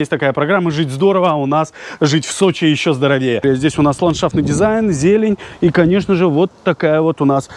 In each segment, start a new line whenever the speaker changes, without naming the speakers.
Есть такая программа «Жить здорово», а у нас «Жить в Сочи еще здоровее». Здесь у нас ландшафтный дизайн, зелень и, конечно же, вот такая вот у нас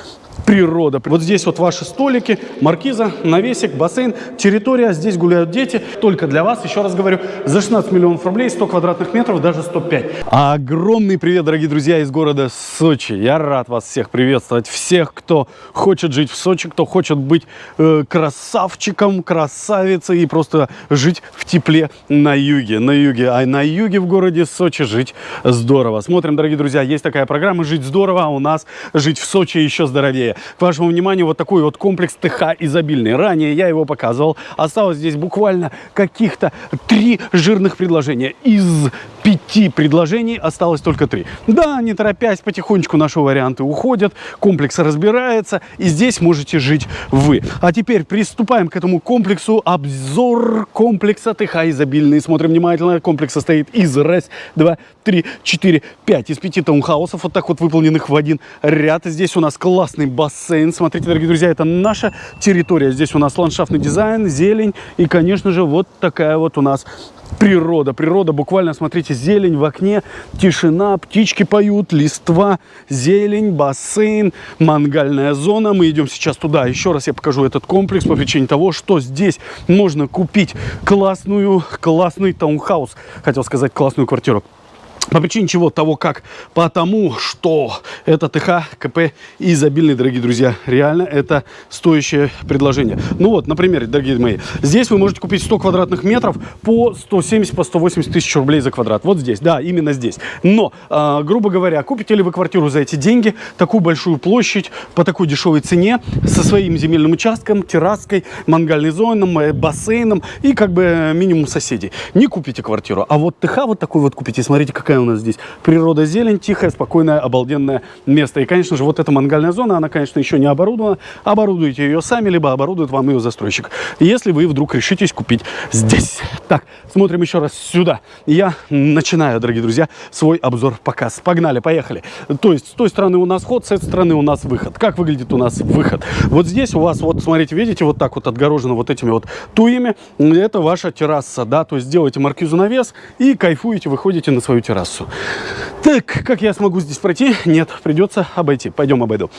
природа. Вот здесь вот ваши столики, маркиза, навесик, бассейн, территория. Здесь гуляют дети. Только для вас, еще раз говорю, за 16 миллионов рублей, 100 квадратных метров, даже 105. Огромный привет, дорогие друзья, из города Сочи. Я рад вас всех приветствовать. Всех, кто хочет жить в Сочи, кто хочет быть э, красавчиком, красавицей и просто жить в тепле на юге. На юге. А на юге в городе Сочи жить здорово. Смотрим, дорогие друзья, есть такая программа «Жить здорово», а у нас «Жить в Сочи еще здоровее». К вашему вниманию вот такой вот комплекс ТХ изобильный. Ранее я его показывал. Осталось здесь буквально каких-то три жирных предложения. Из пяти предложений осталось только три. Да, не торопясь, потихонечку наши варианты уходят, комплекс разбирается, и здесь можете жить вы. А теперь приступаем к этому комплексу. Обзор комплекса ТХ изобильный. Смотрим внимательно. Комплекс состоит из раз, два, три, четыре, пять. Из пяти таунхаусов, вот так вот выполненных в один ряд. Здесь у нас классный бассейн. Смотрите, дорогие друзья, это наша территория. Здесь у нас ландшафтный дизайн, зелень и, конечно же, вот такая вот у нас природа. Природа буквально, смотрите, зелень в окне, тишина, птички поют, листва, зелень, бассейн, мангальная зона. Мы идем сейчас туда. Еще раз я покажу этот комплекс по причине того, что здесь можно купить классную, классный таунхаус. Хотел сказать классную квартиру. По причине чего? Того как? Потому что это ТХ, КП и изобильный, дорогие друзья. Реально это стоящее предложение. Ну вот, например, дорогие мои, здесь вы можете купить 100 квадратных метров по 170, по 180 тысяч рублей за квадрат. Вот здесь, да, именно здесь. Но, э, грубо говоря, купите ли вы квартиру за эти деньги, такую большую площадь, по такой дешевой цене, со своим земельным участком, терраской, мангальной зоной, бассейном и как бы минимум соседей. Не купите квартиру. А вот ТХ вот такой вот купите. Смотрите, какая у нас здесь природа, зелень, тихое, спокойное, обалденное место. И, конечно же, вот эта мангальная зона, она, конечно, еще не оборудована. Оборудуйте ее сами, либо оборудует вам ее застройщик. Если вы вдруг решитесь купить здесь. Так, смотрим еще раз сюда. Я начинаю, дорогие друзья, свой обзор показ. Погнали, поехали. То есть, с той стороны у нас ход, с этой стороны у нас выход. Как выглядит у нас выход? Вот здесь у вас, вот, смотрите, видите, вот так вот отгорожено вот этими вот туями. Это ваша терраса, да, то есть делаете маркизу навес и кайфуете, выходите на свою террасу трассу. Так, как я смогу здесь пройти? Нет, придется обойти. Пойдем обойду.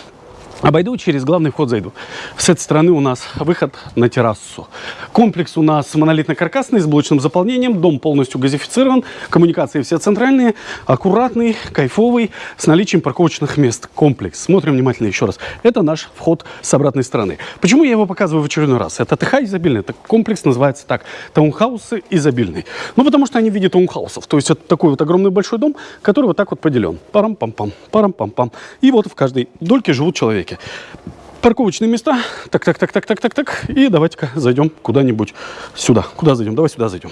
Обойду, через главный вход зайду. С этой стороны у нас выход на террасу. Комплекс у нас монолитно-каркасный, с блочным заполнением. Дом полностью газифицирован. Коммуникации все центральные. Аккуратный, кайфовый, с наличием парковочных мест. Комплекс. Смотрим внимательно еще раз. Это наш вход с обратной стороны. Почему я его показываю в очередной раз? Это ТХ изобильный. Это комплекс называется так. Таунхаусы изобильный. Ну, потому что они в виде таунхаусов. То есть это такой вот огромный большой дом, который вот так вот поделен. Парам-пам-пам, парам-пам-пам. И вот в каждой дольке живут человеки парке. Парковочные места. Так, так, так, так, так, так, так. И давайте-ка зайдем куда-нибудь сюда. Куда зайдем? Давай сюда зайдем.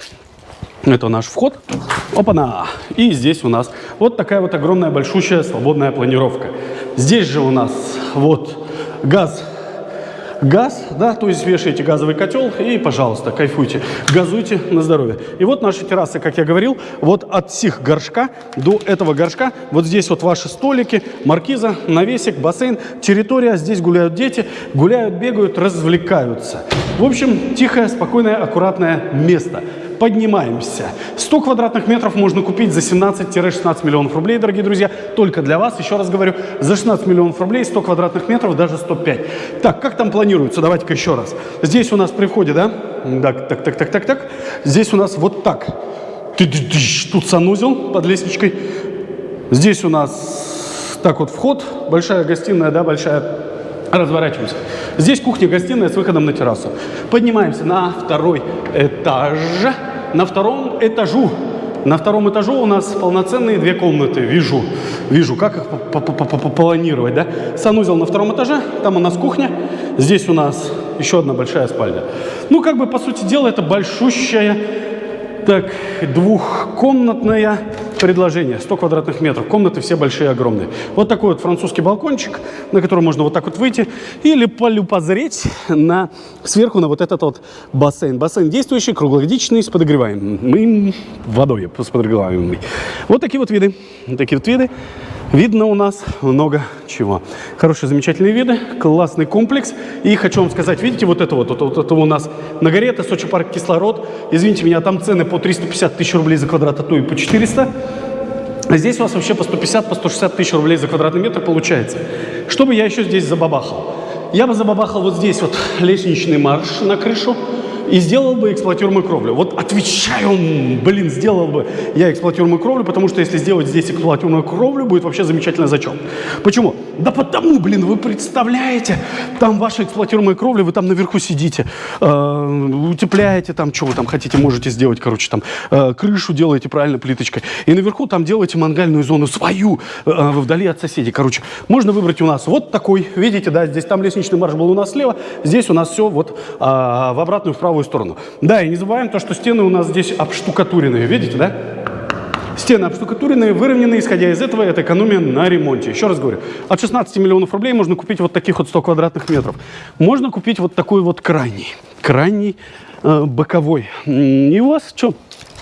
Это наш вход. Опа-на! И здесь у нас вот такая вот огромная, большущая, свободная планировка. Здесь же у нас вот газ газ, да, то есть вешаете газовый котел и, пожалуйста, кайфуйте, газуйте на здоровье. И вот наши террасы, как я говорил, вот от сих горшка до этого горшка, вот здесь вот ваши столики, маркиза, навесик, бассейн, территория, здесь гуляют дети, гуляют, бегают, развлекаются. В общем, тихое, спокойное, аккуратное место поднимаемся. 100 квадратных метров можно купить за 17-16 миллионов рублей, дорогие друзья. Только для вас, еще раз говорю, за 16 миллионов рублей 100 квадратных метров, даже 105. Так, как там планируется? Давайте-ка еще раз. Здесь у нас при входе, да? Так, так, так, так, так, так. Здесь у нас вот так. Тут санузел под лестничкой. Здесь у нас так вот вход, большая гостиная, да, большая Разворачиваемся. Здесь кухня-гостиная с выходом на террасу. Поднимаемся на второй этаж на втором этажу. На втором этажу у нас полноценные две комнаты. Вижу, вижу, как их планировать, да? Санузел на втором этаже, там у нас кухня, здесь у нас еще одна большая спальня. Ну, как бы, по сути дела, это большущая, так, двухкомнатная предложение. 100 квадратных метров. Комнаты все большие, огромные. Вот такой вот французский балкончик, на который можно вот так вот выйти или полюпозреть на, сверху на вот этот вот бассейн. Бассейн действующий, круглогодичный, с подогреваемым водой, с подогреваемой. Вот такие вот виды. Такие вот виды. Видно у нас много чего. Хорошие, замечательные виды, классный комплекс. И хочу вам сказать, видите, вот это вот, вот, вот это у нас на горе, это Сочи парк кислород. Извините меня, там цены по 350 тысяч рублей за квадрат, а то и по 400. А здесь у вас вообще по 150, по 160 тысяч рублей за квадратный метр получается. Что бы я еще здесь забабахал? Я бы забабахал вот здесь вот лестничный марш на крышу и сделал бы эксплуатируемую кровлю. Вот отвечаю, блин, сделал бы я эксплуатируемую кровлю, потому что если сделать здесь эксплуатируемую кровлю, будет вообще замечательно зачет. Почему? Да потому, блин, вы представляете, там ваша эксплуатируемая кровля, вы там наверху сидите, э, утепляете там, что вы там хотите, можете сделать, короче, там, э, крышу делаете правильно плиточкой, и наверху там делаете мангальную зону свою, э, вдали от соседей. Короче, можно выбрать у нас вот такой, видите, да, здесь там лестничный марш был у нас слева, здесь у нас все вот э, в обратную, в правую сторону. Да, и не забываем то, что стены у нас здесь обштукатуренные, видите, да? Стены обштукатуренные, выровненные, исходя из этого, это экономия на ремонте. Еще раз говорю, от 16 миллионов рублей можно купить вот таких вот 100 квадратных метров. Можно купить вот такой вот крайний, крайний э, боковой. И у вас что?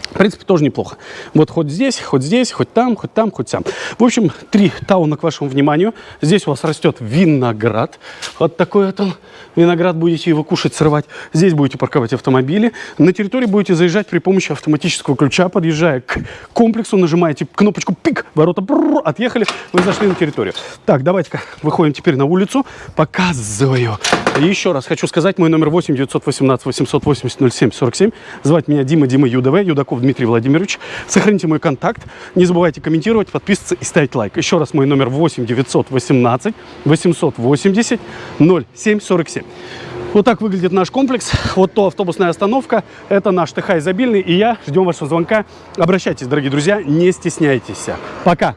В принципе, тоже неплохо. Вот хоть здесь, хоть здесь, хоть там, хоть там, хоть там. В общем, три тауна к вашему вниманию. Здесь у вас растет виноград. Вот такой вот он. Виноград будете его кушать, срывать. Здесь будете парковать автомобили. На территории будете заезжать при помощи автоматического ключа. Подъезжая к комплексу, нажимаете кнопочку «Пик», ворота бррр, отъехали, вы зашли на территорию. Так, давайте-ка выходим теперь на улицу. Показываю. Еще раз хочу сказать, мой номер 8 918 880 07 47. Звать меня Дима, Дима ЮДВ, Юдаков Дмитрий Владимирович. Сохраните мой контакт. Не забывайте комментировать, подписываться и ставить лайк. Еще раз мой номер 8 918 880 07 47. Вот так выглядит наш комплекс. Вот то автобусная остановка. Это наш ТХ изобильный. И я. Ждем вашего звонка. Обращайтесь, дорогие друзья. Не стесняйтесь. Пока.